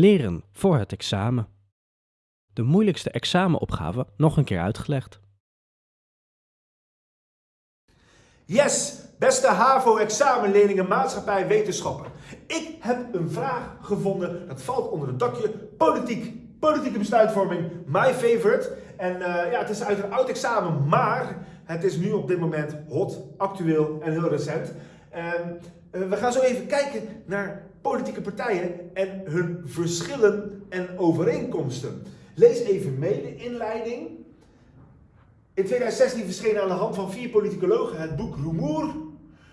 Leren voor het examen. De moeilijkste examenopgave nog een keer uitgelegd. Yes, beste HAVO-examenleerlingen maatschappij wetenschappen. Ik heb een vraag gevonden, dat valt onder het dakje politiek. Politieke besluitvorming, my favorite. En uh, ja, het is uit een oud examen, maar het is nu op dit moment hot, actueel en heel recent. En uh, we gaan zo even kijken naar politieke partijen en hun verschillen en overeenkomsten. Lees even mee de inleiding. In 2016 verscheen aan de hand van vier politicologen het boek Rumoer.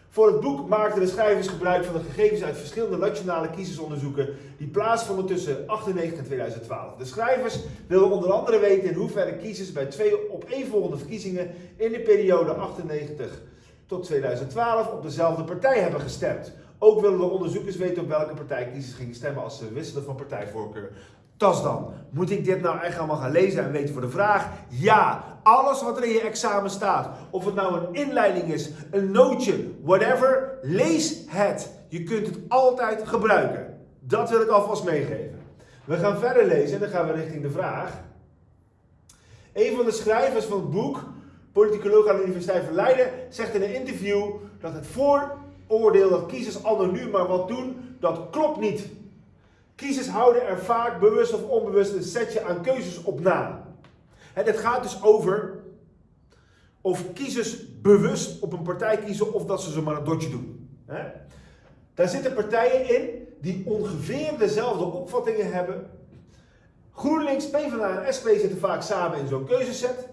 Voor het boek maakten de schrijvers gebruik van de gegevens uit verschillende nationale kiezersonderzoeken die plaatsvonden tussen 1998 en 2012. De schrijvers wilden onder andere weten in hoeverre kiezers bij twee opeenvolgende verkiezingen in de periode 98 tot 2012 op dezelfde partij hebben gestemd. Ook willen de onderzoekers weten op welke partij kiezers gingen stemmen als ze wisselen van partijvoorkeur. Tas dan. Moet ik dit nou echt allemaal gaan lezen en weten voor de vraag? Ja, alles wat er in je examen staat, of het nou een inleiding is, een nootje, whatever, lees het. Je kunt het altijd gebruiken. Dat wil ik alvast meegeven. We gaan verder lezen en dan gaan we richting de vraag. Een van de schrijvers van het boek, politicoloog aan de Universiteit van Leiden, zegt in een interview dat het vooroordeel dat kiezers anoniem maar wat doen, dat klopt niet. Kiezers houden er vaak bewust of onbewust een setje aan keuzes op na. Het gaat dus over of kiezers bewust op een partij kiezen of dat ze zomaar een dotje doen. Daar zitten partijen in die ongeveer dezelfde opvattingen hebben. GroenLinks, PvdA en SP zitten vaak samen in zo'n keuzeset.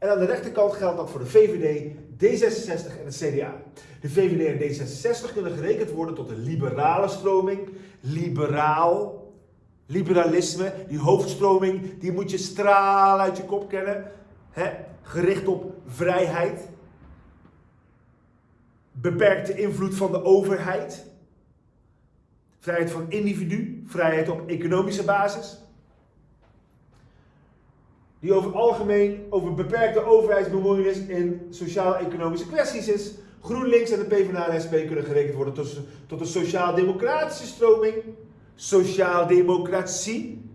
En aan de rechterkant geldt dat voor de VVD, D66 en het CDA. De VVD en D66 kunnen gerekend worden tot een liberale stroming. Liberaal. Liberalisme, die hoofdstroming, die moet je straal uit je kop kennen. Gericht op vrijheid. Beperkte invloed van de overheid. Vrijheid van individu. Vrijheid op economische basis die over algemeen over beperkte overheidsbemoeienis in sociaal-economische kwesties is. GroenLinks en de PvdA en SP kunnen gerekend worden tot, tot een sociaal-democratische stroming. Sociaal-democratie.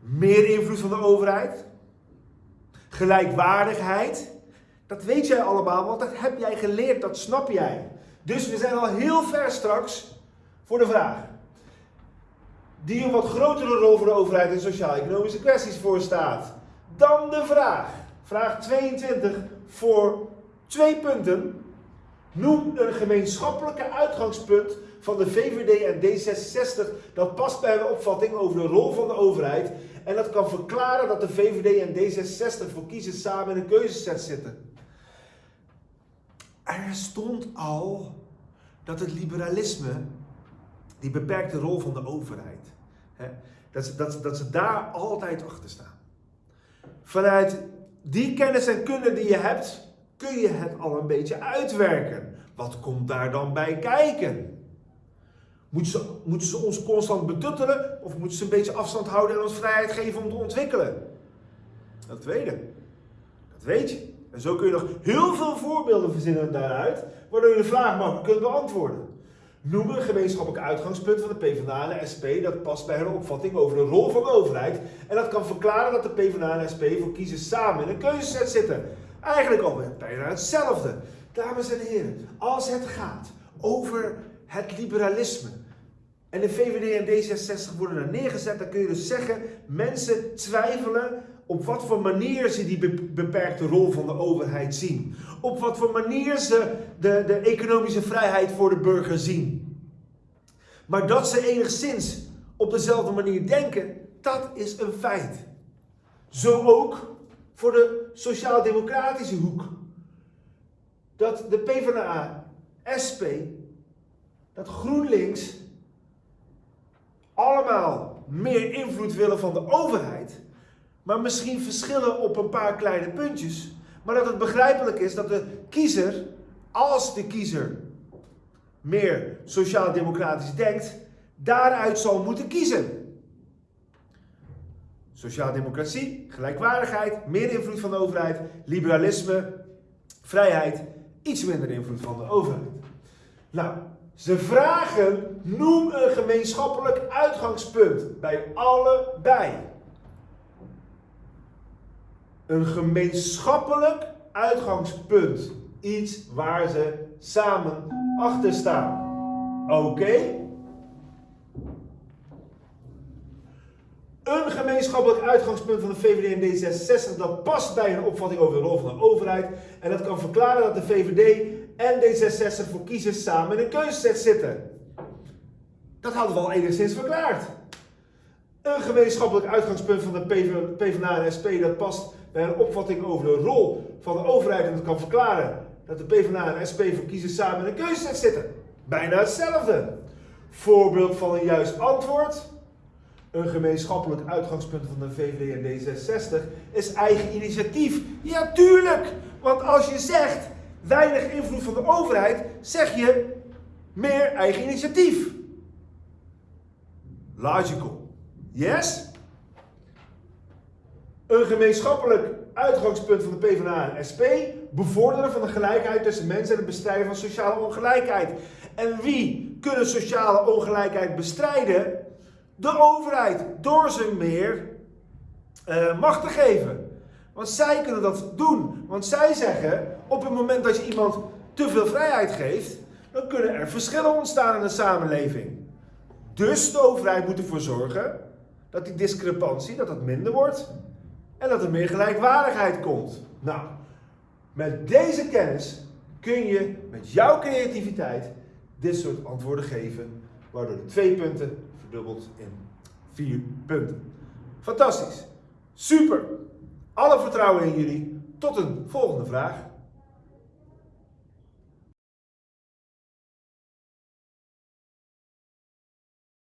Meer invloed van de overheid. Gelijkwaardigheid. Dat weet jij allemaal, want dat heb jij geleerd, dat snap jij. Dus we zijn al heel ver straks voor de vraag die een wat grotere rol voor de overheid in sociaal-economische kwesties voorstaat. Dan de vraag, vraag 22 voor twee punten. Noem een gemeenschappelijke uitgangspunt van de VVD en D66 dat past bij een opvatting over de rol van de overheid en dat kan verklaren dat de VVD en D66 voor kiezers samen in een keuzeset zitten. Er stond al dat het liberalisme die beperkte rol van de overheid. Hè, dat, ze, dat, dat ze daar altijd achter staan. Vanuit die kennis en kunde die je hebt, kun je het al een beetje uitwerken. Wat komt daar dan bij kijken? Moeten ze, moeten ze ons constant betuttelen of moeten ze een beetje afstand houden en ons vrijheid geven om te ontwikkelen? Dat tweede. Dat weet je. En zo kun je nog heel veel voorbeelden verzinnen daaruit, waardoor je de vraag makkelijk kunt beantwoorden. Noem een gemeenschappelijk uitgangspunt van de PvdA en de SP dat past bij hun opvatting over de rol van de overheid. En dat kan verklaren dat de PvdA en de SP voor kiezers samen in een keuzeset zitten. Eigenlijk alweer bijna hetzelfde. Dames en heren, als het gaat over het liberalisme en de VVD en D66 worden er neergezet, dan kun je dus zeggen, mensen twijfelen op wat voor manier ze die beperkte rol van de overheid zien. Op wat voor manier ze de, de economische vrijheid voor de burger zien. Maar dat ze enigszins op dezelfde manier denken, dat is een feit. Zo ook voor de sociaal-democratische hoek. Dat de PvdA, SP, dat GroenLinks allemaal meer invloed willen van de overheid maar misschien verschillen op een paar kleine puntjes. Maar dat het begrijpelijk is dat de kiezer, als de kiezer meer sociaal-democratisch denkt, daaruit zal moeten kiezen. Sociaal-democratie, gelijkwaardigheid, meer invloed van de overheid, liberalisme, vrijheid, iets minder invloed van de overheid. Nou, Ze vragen, noem een gemeenschappelijk uitgangspunt bij allebei. Een gemeenschappelijk uitgangspunt. Iets waar ze samen achter staan. Oké? Een gemeenschappelijk uitgangspunt van de VVD en D66 dat past bij een opvatting over de rol van de overheid. En dat kan verklaren dat de VVD en D66 voor kiezers samen in een keuzeset zitten. Dat hadden we al enigszins verklaard. Een gemeenschappelijk uitgangspunt van de PvdA en SP dat past bij een opvatting over de rol van de overheid en dat kan verklaren dat de PvdA en SP voor kiezers samen in een keuzeset zitten. Bijna hetzelfde. Voorbeeld van een juist antwoord. Een gemeenschappelijk uitgangspunt van de VVD en D66 is eigen initiatief. Ja, tuurlijk! Want als je zegt weinig invloed van de overheid, zeg je meer eigen initiatief. Logical. Yes? Een gemeenschappelijk uitgangspunt van de PvdA en SP bevorderen van de gelijkheid tussen mensen en het bestrijden van sociale ongelijkheid. En wie kunnen sociale ongelijkheid bestrijden? De overheid, door ze meer uh, macht te geven. Want zij kunnen dat doen. Want zij zeggen, op het moment dat je iemand te veel vrijheid geeft, dan kunnen er verschillen ontstaan in de samenleving. Dus de overheid moet ervoor zorgen dat die discrepantie, dat dat minder wordt en dat er meer gelijkwaardigheid komt. Nou, met deze kennis kun je met jouw creativiteit dit soort antwoorden geven, waardoor de twee punten verdubbelt in vier punten. Fantastisch. Super. Alle vertrouwen in jullie. Tot een volgende vraag.